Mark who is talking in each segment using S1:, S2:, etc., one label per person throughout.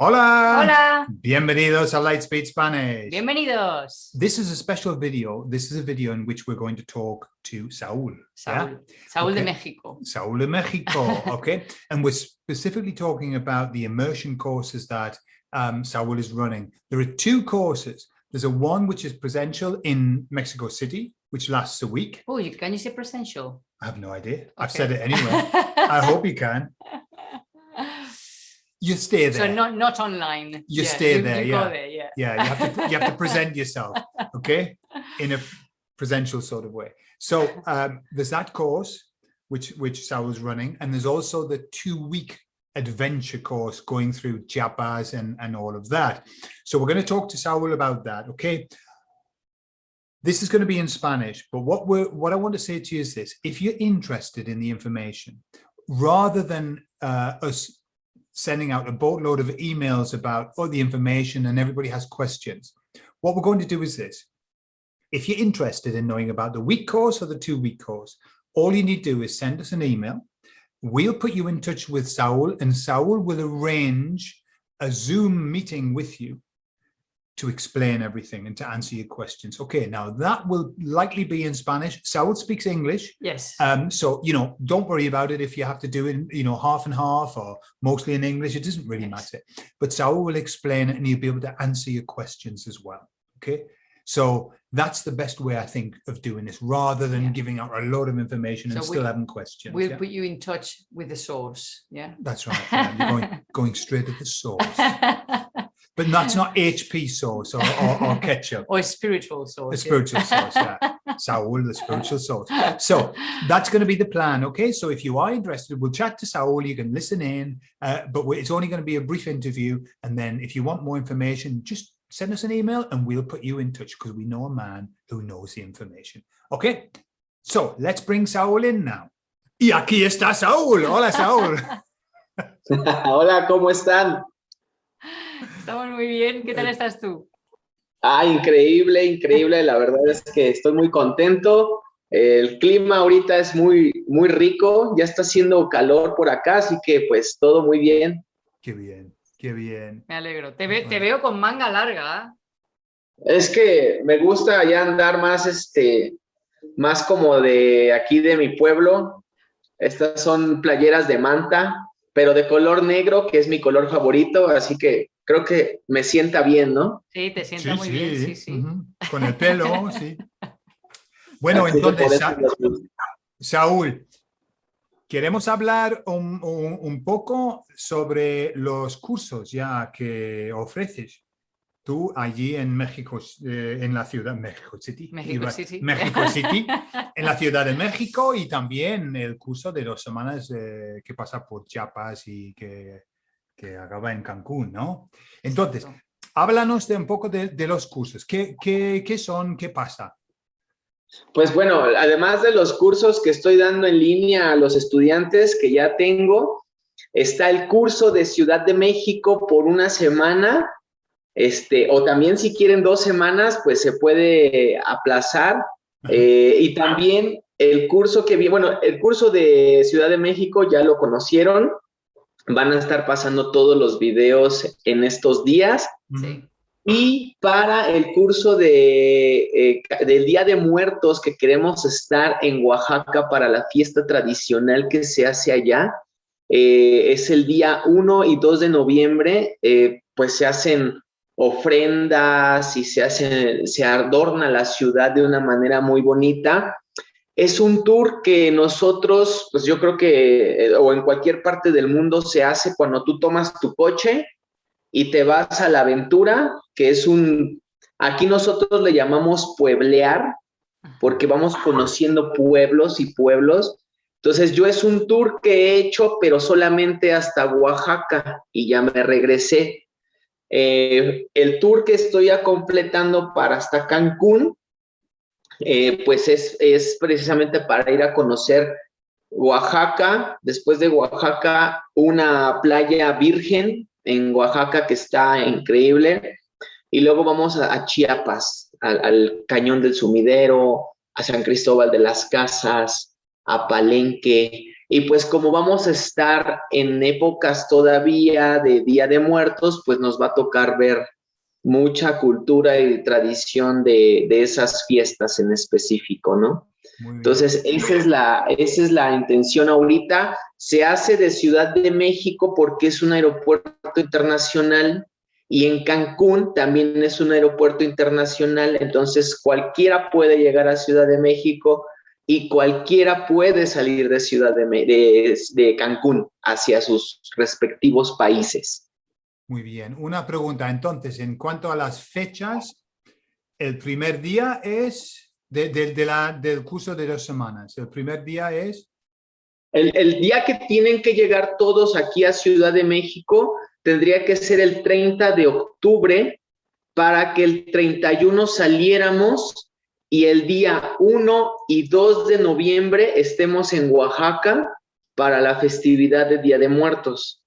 S1: Hola.
S2: Hola.
S1: Bienvenidos a Lightspeed Spanish.
S2: Bienvenidos.
S1: This is a special video. This is a video in which we're going to talk to Saúl.
S2: Saúl.
S1: yeah?
S2: Saúl de México.
S1: Saúl de Mexico, okay? and we're specifically talking about the immersion courses that um, Saúl is running. There are two courses. There's a one which is presential in Mexico City, which lasts a week.
S2: Oh, you- can you say presential?
S1: I have no idea. I've said it anyway. I hope you can. You stay there.
S2: So not not online.
S1: You
S2: Yeah,
S1: stay
S2: you-
S1: there,
S2: you
S1: yeah.
S2: There, yeah.
S1: yeah, you have to you have to present yourself, okay, in a presential sort of way. So um, there's that course which which Saul's running, and there's also the two-week adventure course going through Chiapas and and all of that. So we're going to talk to Saul about that, okay. This is going to be in Spanish, but what we're what I want to say to you is this: if you're interested in the information, rather than uh, us sending out a boatload of emails about all the information and everybody has questions. What we're going to do is this. If you're interested in knowing about the week course or the two week course, all you need to do is send us an email. We'll put you in touch with Saul and Saul will arrange a Zoom meeting with you to explain everything and to answer your questions. Okay, now that will likely be in Spanish. Saul speaks English.
S2: Yes.
S1: Um, so, you know, don't worry about it if you have to do it, you know, half and half or mostly in English, it doesn't really
S2: Yes.
S1: matter. But Saul will explain it and he'll be able to answer your questions as well. Okay. So that's the best way, I think, of doing this rather than
S2: Yeah.
S1: giving out a lot of information and
S2: So
S1: still having questions.
S2: we'll
S1: yeah?
S2: put you in touch with the source. Yeah.
S1: That's right. yeah, You're going, going straight at the source. But that's not HP sauce or, or, or ketchup.
S2: or spiritual sauce.
S1: The spiritual sauce, yeah. Saul, the spiritual sauce. So that's going to be the plan okay so if you are interested we'll chat to Saul you can listen in uh, but it's only going to be a brief interview and then if you want more information just send us an email and we'll put you in touch because we know a man who knows the information okay so let's bring Saul in now y aquí está Saul hola Saul
S3: Hola, ¿cómo están?
S2: Estamos muy bien. ¿Qué tal estás tú?
S3: Ah, increíble, increíble. La verdad es que estoy muy contento. El clima ahorita es muy, muy rico. Ya está haciendo calor por acá, así que pues todo muy bien.
S1: qué bien qué bien
S2: Me alegro. Te, ve- te veo con manga larga.
S3: Es que me gusta ya andar más, este, más como de aquí de mi pueblo. Estas son playeras de manta, pero de color negro, que es mi color favorito, así que creo que me sienta bien, ¿no?
S2: Sí, te sienta muy bien. Sí, sí.
S1: con el pelo sí bueno
S3: Así
S1: entonces Sa-. Saúl, queremos hablar un, un- un poco sobre los cursos ya que ofreces tú allí en México, eh, en la ciudad, México City,
S2: México
S1: iba-
S2: City.
S1: México City, en la ciudad de México y también el curso de dos semanas eh, que pasa por Chiapas y que, que acaba en Cancún, ¿no? Entonces,
S2: Exacto.
S1: háblanos de un poco de, de los cursos, ¿Qué, qué, qué son? ¿Qué pasa?
S3: Pues bueno, además de los cursos que estoy dando en línea a los estudiantes que ya tengo, está el curso de Ciudad de México por una semana, este, o también si quieren dos semanas, pues se puede aplazar. Eh, y también el curso que vi, bueno, el curso de Ciudad de México ya lo conocieron, van a estar pasando todos los videos en estos días.
S2: Sí.
S3: Y para el curso de, eh, del Día de Muertos que queremos estar en Oaxaca para la fiesta tradicional que se hace allá, eh, es el día 1 y 2 de noviembre, eh, pues se hacen ofrendas y se, hace, se adorna la ciudad de una manera muy bonita. Es un tour que nosotros, pues yo creo que, eh, o en cualquier parte del mundo se hace cuando tú tomas tu coche y te vas a la aventura, que es un, aquí nosotros le llamamos pueblear, porque vamos conociendo pueblos y pueblos. Entonces yo es un tour que he hecho, pero solamente hasta Oaxaca y ya me regresé. Eh, el tour que estoy ya completando para hasta Cancún, eh, pues es, es precisamente para ir a conocer Oaxaca, después de Oaxaca, una playa virgen en Oaxaca que está increíble, y luego vamos a, Chiapas, al Cañón del Sumidero, a San Cristóbal de las Casas, a Palenque, Y pues como vamos a estar en épocas todavía de Día de Muertos, pues nos va a tocar ver mucha cultura y tradición de, de esas fiestas en específico, ¿no? Entonces, esa es, la, esa es la intención ahorita. Se hace de Ciudad de México porque es un aeropuerto internacional y en Cancún también es un aeropuerto internacional, entonces cualquiera puede llegar a Ciudad de México y cualquiera puede salir de Ciudad de, de, de Cancún hacia sus respectivos países.
S1: Muy bien. Una pregunta, entonces, en cuanto a las fechas, el primer día es de, de, la, del curso de dos semanas. El primer día es...
S3: El, el, día que tienen que llegar todos aquí a Ciudad de México tendría que ser el 30 de octubre para que el 31 saliéramos y el día 1 y 2 de noviembre estemos en Oaxaca para la festividad de Día de Muertos.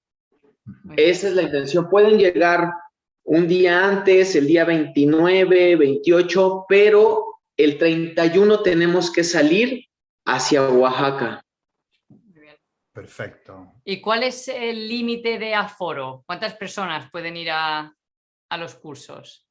S3: Esa es la intención. Pueden llegar un día antes, el día 29, 28, pero el 31 tenemos que salir hacia Oaxaca.
S1: Perfecto.
S2: ¿Y cuál es el límite de aforo? ¿Cuántas personas pueden ir a, a, los cursos?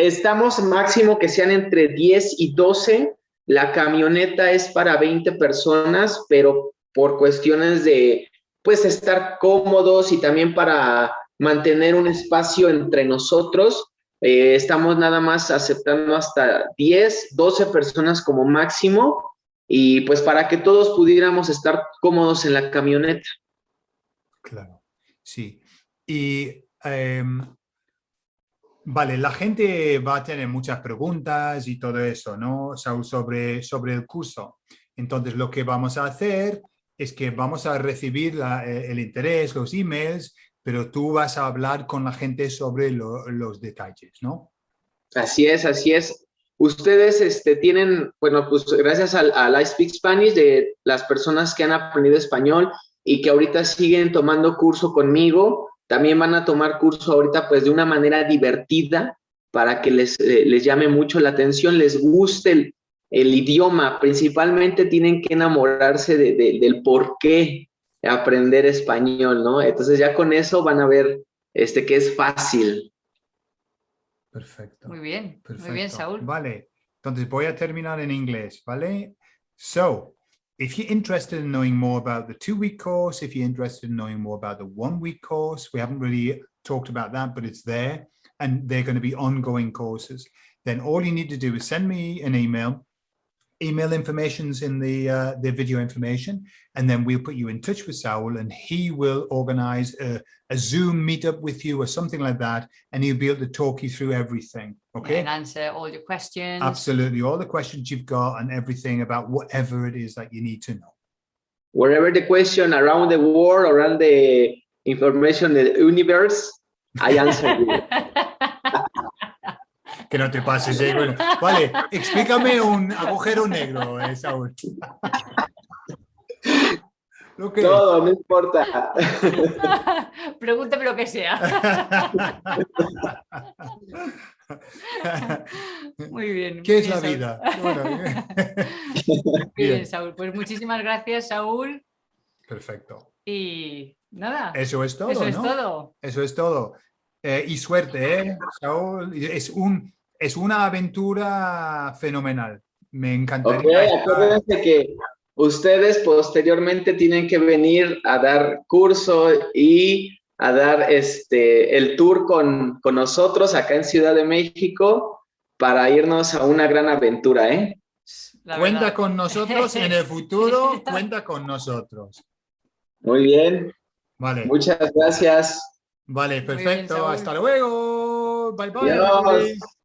S3: Estamos máximo que sean entre 10 y 12. La camioneta es para 20 personas, pero por cuestiones de pues estar cómodos y también para mantener un espacio entre nosotros, eh, estamos nada más aceptando hasta 10, 12 personas como máximo y pues para que todos pudiéramos estar cómodos en la camioneta.
S1: Claro, sí. Y em, vale, la gente va a tener muchas preguntas y todo eso, ¿no? sobre, sobre el curso. Entonces lo que vamos a hacer es que vamos a recibir eh, el interés, los emails pero tú vas a hablar con la gente sobre los detalles, ¿no?
S3: Así es, así es. Ustedes este, tienen, bueno, pues gracias al I Speak Spanish de las personas que han aprendido español y que ahorita siguen tomando curso conmigo, también van a tomar curso ahorita pues de una manera divertida para que les, eh, les llame mucho la atención, les guste el, el idioma, principalmente tienen que enamorarse de, de, del por qué aprender español, ¿no? Entonces ya con eso van a ver este, que es fácil.
S1: Perfecto.
S2: Muy bien,
S1: Perfecto.
S2: muy bien, Saúl.
S1: Vale, entonces voy a terminar en inglés, ¿vale? So, if you're interested in knowing more about the two-week course, if you're interested in knowing more about the one-week course, we haven't really talked about that, but it's there, and they're going to be ongoing courses, then all you need to do is send me an email email information's in the uh, the video information, and then we'll put you in touch with Saul, and he will organize a, a, Zoom meetup with you or something like that, and he'll be able to talk you through everything. Okay.
S2: And answer all your questions.
S1: Absolutely, all the questions you've got and everything about whatever it is that you need to know.
S3: Wherever the question around the world, around the information, the universe, I answer you.
S1: que no te pases. ¿eh? Bueno, vale, explícame un agujero negro, eh, Saúl.
S3: Lo que... Todo, no importa.
S2: Pregúntame lo que sea. Muy bien.
S1: ¿Qué es
S2: bien,
S1: la
S2: Saúl.
S1: vida? Bueno,
S2: bien, bien, Saúl. Pues muchísimas gracias, Saúl.
S1: Perfecto.
S2: Y nada.
S1: Eso es todo,
S2: Eso es todo.
S1: Eso es todo. Eh, y suerte, ¿eh, Saúl? Es, un, es una aventura fenomenal. Me encantaría.
S3: Okay, acuérdense que ustedes posteriormente tienen que venir a dar curso y a dar este, el tour con, con nosotros acá en Ciudad de México para irnos a una gran aventura, ¿eh?
S2: La
S1: cuenta
S2: verdad.
S1: con nosotros en el futuro, cuenta con nosotros.
S3: Muy bien,
S1: Vale,
S3: muchas gracias.
S1: vale, perfecto. Hasta luego. Bye bye.
S3: Adiós.